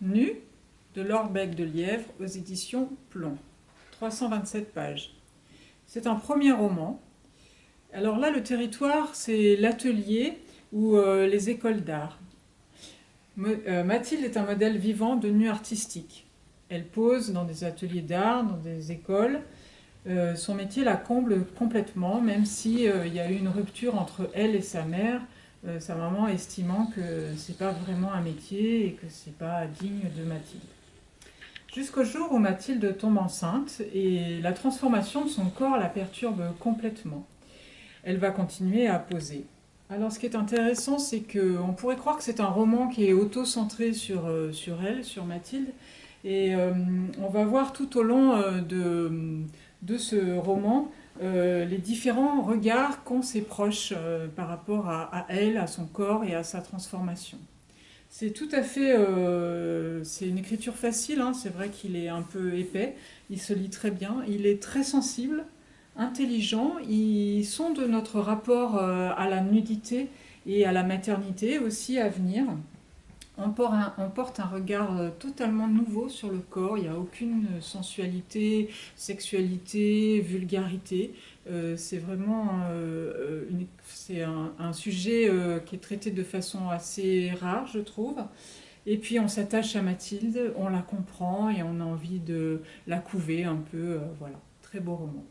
Nu de l'Orbec de Lièvre aux éditions Plomb. 327 pages. C'est un premier roman. Alors là, le territoire, c'est l'atelier ou euh, les écoles d'art. Euh, Mathilde est un modèle vivant de nu artistique. Elle pose dans des ateliers d'art, dans des écoles. Euh, son métier la comble complètement, même s'il il y a eu une rupture entre elle et sa mère, sa maman estimant que c'est pas vraiment un métier et que c'est pas digne de Mathilde. Jusqu'au jour où Mathilde tombe enceinte et la transformation de son corps la perturbe complètement. Elle va continuer à poser. Alors ce qui est intéressant, c'est qu'on pourrait croire que c'est un roman qui est auto-centré sur, euh, sur elle, sur Mathilde, et euh, on va voir tout au long euh, de, de ce roman les différents regards qu'ont ses proches par rapport à elle, à son corps et à sa transformation. C'est tout à fait... Euh, c'est une écriture facile, hein, c'est vrai qu'il est un peu épais, il se lit très bien, il est très sensible, intelligent, il sonde notre rapport euh, à la nudité et à la maternité aussi à venir. On porte, un, regard euh, totalement nouveau sur le corps, il n'y a aucune sensualité, sexualité, vulgarité. Euh, c'est vraiment euh, un, sujet qui est traité de façon assez rare, je trouve. Et puis on s'attache à Mathilde, on la comprend et on a envie de la couver un peu. voilà, très beau roman.